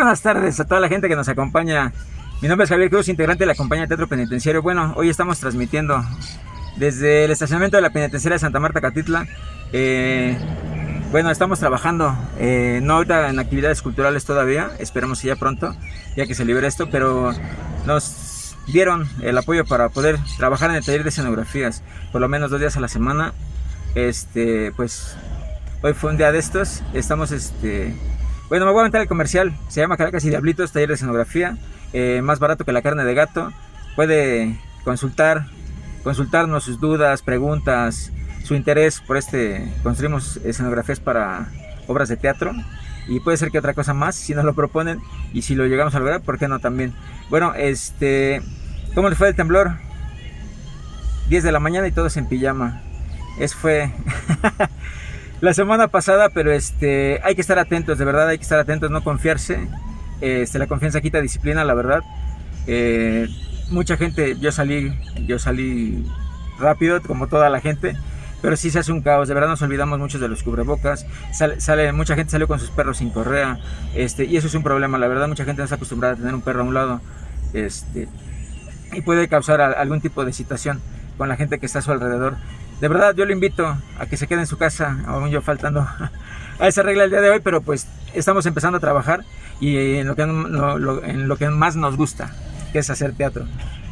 buenas tardes a toda la gente que nos acompaña. Mi nombre es Javier Cruz, integrante de la compañía de Teatro Penitenciario. Bueno, hoy estamos transmitiendo desde el estacionamiento de la Penitenciaria de Santa Marta, Catitla. Eh, bueno, estamos trabajando, eh, no ahorita en actividades culturales todavía, esperamos que ya pronto, ya que se libere esto, pero nos dieron el apoyo para poder trabajar en el taller de escenografías, por lo menos dos días a la semana. Este, pues hoy fue un día de estos, estamos este, bueno, me voy a aventar el comercial. Se llama Caracas y Diablitos, taller de escenografía. Eh, más barato que la carne de gato. Puede consultar, consultarnos sus dudas, preguntas, su interés por este. Construimos escenografías para obras de teatro. Y puede ser que otra cosa más, si nos lo proponen. Y si lo llegamos a lograr, ¿por qué no también? Bueno, este. ¿Cómo les fue el temblor? 10 de la mañana y todos en pijama. Eso fue. la semana pasada, pero este, hay que estar atentos, de verdad hay que estar atentos, no confiarse. Este, la confianza quita disciplina, la verdad. Eh, mucha gente, yo salí, yo salí rápido, como toda la gente, pero sí se hace un caos, de verdad nos olvidamos muchos de los cubrebocas, sale, mucha gente salió con sus perros sin correa, este, y eso es un problema, la verdad mucha gente no está acostumbrada a tener un perro a un lado, este, y puede causar algún tipo de situación con la gente que está a su alrededor. De verdad, yo le invito a que se quede en su casa, aún yo faltando a esa regla el día de hoy, pero pues estamos empezando a trabajar y en lo que, lo más nos gusta, que es hacer teatro.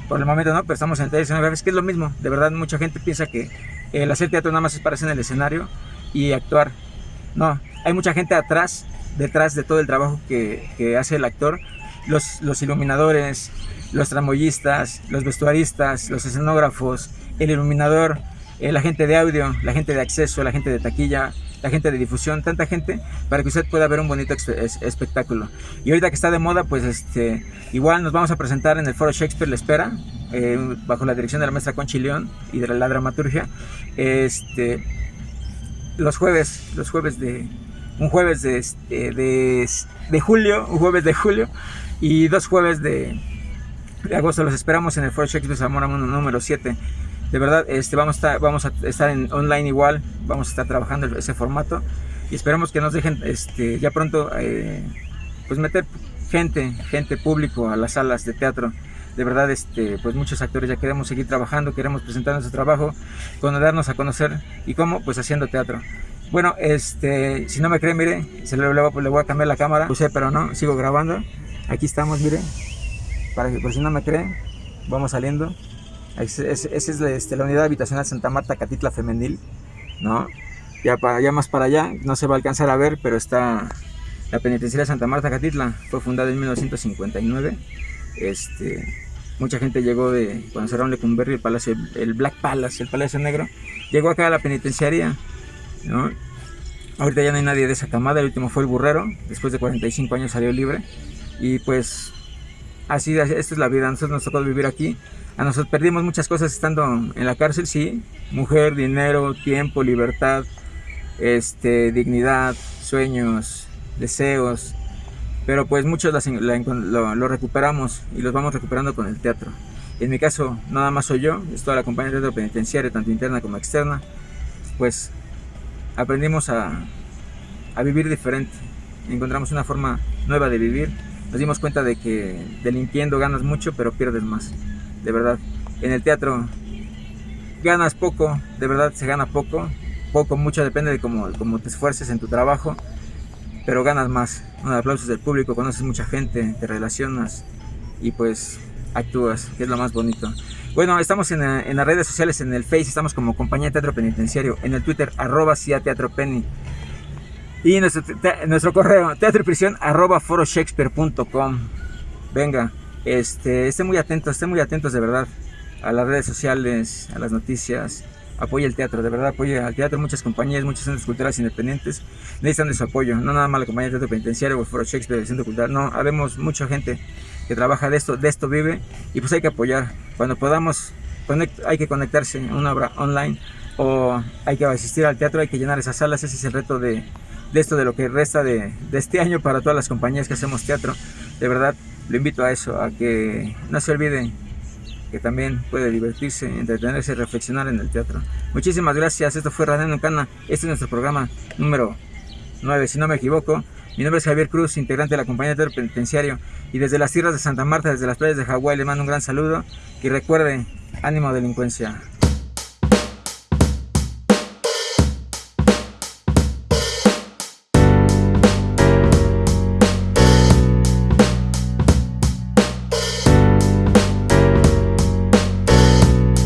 Por el momento no, pero estamos en teatro, es que es lo mismo. De verdad, mucha gente piensa que el hacer teatro nada más es pararse en el escenario y actuar. No, hay mucha gente atrás, detrás de todo el trabajo que, que hace el actor. Los, los iluminadores, los tramoyistas, los vestuaristas, los escenógrafos, el iluminador, eh, la gente de audio, la gente de acceso, la gente de taquilla, la gente de difusión, tanta gente para que usted pueda ver un bonito espectáculo. Y ahorita que está de moda, pues este, igual nos vamos a presentar en el Foro Shakespeare La Espera, eh, bajo la dirección de la maestra Conchi León y de la, dramaturgia. Este, los jueves, los jueves de, un jueves de, este, de, de julio, un jueves de julio y dos jueves de, de agosto. Los esperamos en el Foro Shakespeare Zamora número 7 de verdad este, vamos, a estar, vamos a estar en online igual, vamos a estar trabajando ese formato y esperamos que nos dejen este, ya pronto eh, pues meter gente, gente público a las salas de teatro. De verdad, este, pues muchos actores ya queremos seguir trabajando, queremos presentar nuestro trabajo, darnos a conocer y cómo, pues haciendo teatro. Bueno, este, si no me creen, mire, se le, le, voy a cambiar la cámara, puse, pero no, sigo grabando. Aquí estamos, mire, para que por si no me creen, vamos saliendo. Esa es, este, la unidad habitacional Santa Marta Catitla Femenil, ¿no? Ya, para, ya más para allá, no se va a alcanzar a ver, pero está la penitenciaria Santa Marta Catitla, fue fundada en 1959. Este, mucha gente llegó de, cuando cerraron Lecumberri, el palacio, el Black Palace, el Palacio Negro, llegó acá a la penitenciaria, ¿no? Ahorita ya no hay nadie de esa camada, el último fue el burrero, después de 45 años salió libre, y pues así, esta es la vida, nosotros nos tocó vivir aquí, a nosotros perdimos muchas cosas estando en la cárcel, sí. Mujer, dinero, tiempo, libertad, este, dignidad, sueños, deseos. Pero pues muchos lo, recuperamos y los vamos recuperando con el teatro. En mi caso, nada más soy yo, es toda la compañía de teatro penitenciario, tanto interna como externa. Pues aprendimos a, a vivir diferente. Encontramos una forma nueva de vivir. Nos dimos cuenta de que delinquiendo ganas mucho, pero pierdes más de verdad. En el teatro ganas poco, de verdad se gana poco, poco, mucho depende de cómo, cómo te esfuerces en tu trabajo, pero ganas más. Un aplausos del público, conoces mucha gente, te relacionas y pues actúas, que es lo más bonito. Bueno, estamos en, en, las redes sociales, en el Face, estamos como Compañía de Teatro Penitenciario, en el Twitter, arroba CIA Teatro Penny. Y nuestro, nuestro correo, foroshakespeare.com. Venga, este, estén muy atentos, estén muy atentos de verdad a las redes sociales, a las noticias. Apoya el teatro, de verdad apoya al teatro. Muchas compañías, muchos centros culturales independientes necesitan de su apoyo. No nada más la compañía de teatro penitenciario o el Foro Shakespeare, el Centro Cultural. No, habemos mucha gente que trabaja de esto, de esto vive y pues hay que apoyar. Cuando podamos, hay que conectarse a una obra online o hay que asistir al teatro, hay que llenar esas salas. Ese es el reto de, de esto, de lo que resta de, de este año para todas las compañías que hacemos teatro. De verdad, lo invito a eso, a que no se olviden que también puede divertirse, entretenerse reflexionar en el teatro. Muchísimas gracias, esto fue Radio Cana, este es nuestro programa número 9, si no me equivoco. Mi nombre es Javier Cruz, integrante de la compañía de penitenciario. Y desde las tierras de Santa Marta, desde las playas de Hawái, le mando un gran saludo. Y recuerde, ánimo delincuencia.